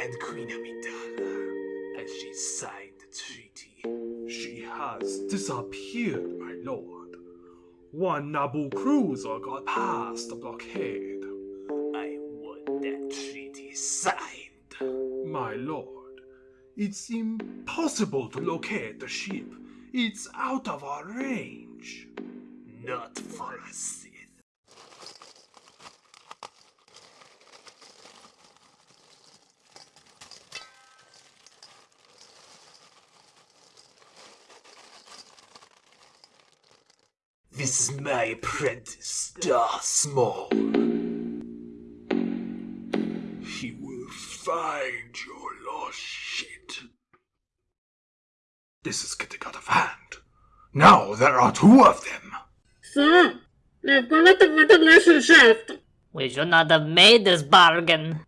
And Queen Amidala, As she signed the treaty? She has disappeared, my lord. One Naboo cruiser got past the blockade. I want that treaty signed. My lord, it's impossible to locate the ship. It's out of our range. Not for a This is my apprentice, Darth Maul. He will find your lost shit. This is getting out of hand. Now there are two of them. Sir, they've gone at the ventilation shaft. We should not have made this bargain.